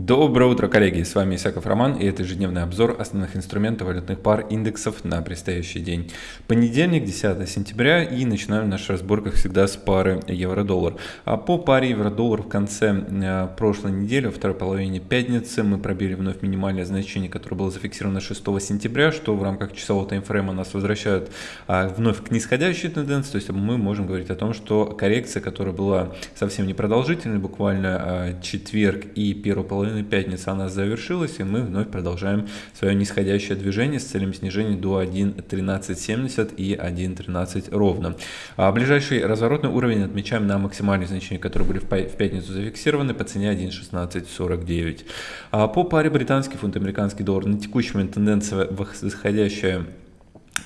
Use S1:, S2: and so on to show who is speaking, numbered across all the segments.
S1: Доброе утро, коллеги! С вами Исаков Роман и это ежедневный обзор основных инструментов валютных пар индексов на предстоящий день. Понедельник, 10 сентября и начинаем наш разбор, как всегда, с пары евро-доллар. А по паре евро-доллар в конце э, прошлой недели, во второй половине пятницы, мы пробили вновь минимальное значение, которое было зафиксировано 6 сентября, что в рамках часового таймфрейма нас возвращает а, вновь к нисходящей тенденции. То есть мы можем говорить о том, что коррекция, которая была совсем непродолжительной, буквально а, четверг и первую половину половиной пятницы она завершилась, и мы вновь продолжаем свое нисходящее движение с целью снижения до 1.1370 и 1.13 ровно. А ближайший разворотный уровень отмечаем на максимальные значения, которые были в пятницу зафиксированы по цене 1.1649. А по паре британский фунт, американский доллар на текущий момент тенденция восходящая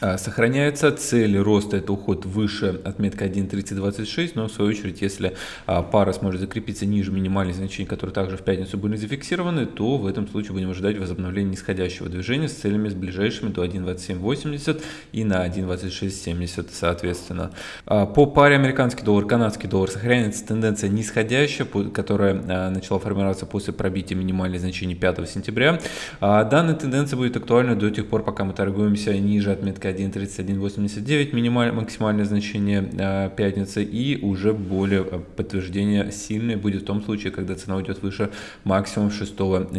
S1: а, сохраняется. Цель роста это уход выше отметка 1.3026, но в свою очередь, если а, пара сможет закрепиться ниже минимальных значений, которые также в пятницу были зафиксированы, то в этом случае будем ожидать возобновления нисходящего движения с целями с ближайшими до 1.2780 и на 1.2670 соответственно. А, по паре американский доллар, канадский доллар сохраняется тенденция нисходящая, которая начала формироваться после пробития минимальных значений 5 сентября. Данная тенденция будет актуальна до тех пор, пока мы торгуемся ниже отметки 1.3189 минимальное, максимальное значение э, пятницы и уже более э, подтверждение сильное будет в том случае, когда цена уйдет выше максимум 6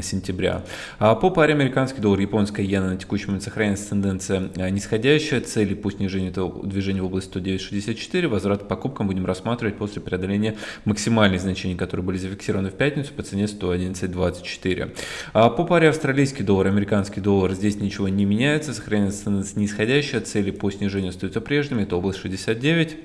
S1: сентября. А по паре американский доллар, японская иена на текущий момент сохраняется тенденция э, нисходящая, цели по снижению этого движения в области 109.64, возврат к покупкам будем рассматривать после преодоления максимальных значений, которые были зафиксированы в пятницу по цене 111.24. А по паре австралийский доллар, американский доллар, здесь ничего не меняется, сохраняется тенденция нисходящая, цели по снижению остаются прежними, это область 69.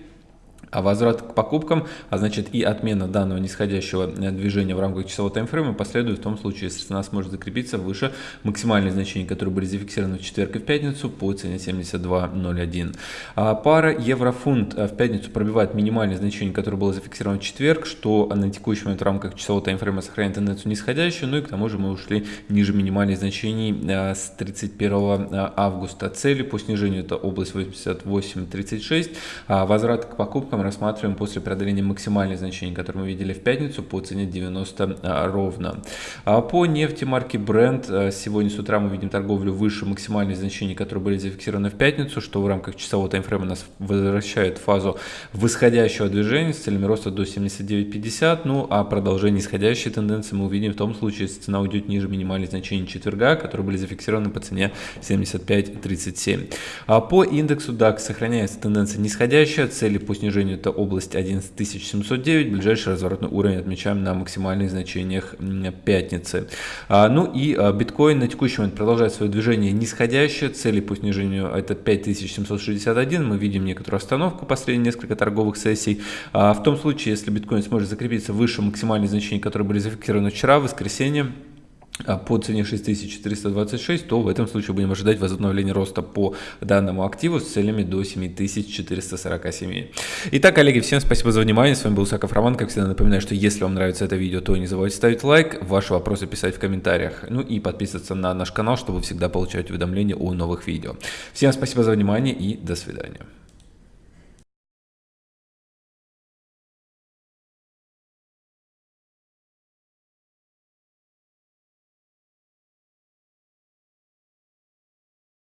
S1: А возврат к покупкам, а значит и отмена данного нисходящего э, движения в рамках часового таймфрейма последует в том случае, если цена сможет закрепиться выше максимальных значений, которые были зафиксированы в четверг и в пятницу по цене 72.01. А пара евро-фунт э, в пятницу пробивает минимальное значение, которое было зафиксировано в четверг, что на текущий момент в рамках часового таймфрейма сохраняет тенденцию нисходящую, ну и к тому же мы ушли ниже минимальных значений э, с 31 августа. Цели по снижению это область 88.36, а возврат к покупкам мы рассматриваем после преодоления максимальных значений, которые мы видели в пятницу по цене 90 а, ровно. А по нефти марки Brent а, сегодня с утра мы видим торговлю выше максимальных значений, которые были зафиксированы в пятницу, что в рамках часового таймфрейма нас возвращает в фазу восходящего движения с целями роста до 79.50, ну а продолжение исходящей тенденции мы увидим в том случае, если цена уйдет ниже минимальных значений четверга, которые были зафиксированы по цене 75.37. А по индексу DAX сохраняется тенденция нисходящая, цели по снижению уровень это область 11709, ближайший разворотный уровень отмечаем на максимальных значениях пятницы. А, ну и а, биткоин на текущий момент продолжает свое движение нисходящее, цели по снижению это 5761, мы видим некоторую остановку последние несколько торговых сессий. А, в том случае, если биткоин сможет закрепиться выше максимальных значений, которые были зафиксированы вчера, в воскресенье, по цене 6426, то в этом случае будем ожидать возобновления роста по данному активу с целями до 7447. Итак, коллеги, всем спасибо за внимание. С вами был Саков Роман. Как всегда напоминаю, что если вам нравится это видео, то не забывайте ставить лайк, ваши вопросы писать в комментариях. Ну и подписываться на наш канал, чтобы всегда получать уведомления о новых видео. Всем спасибо за внимание и до свидания.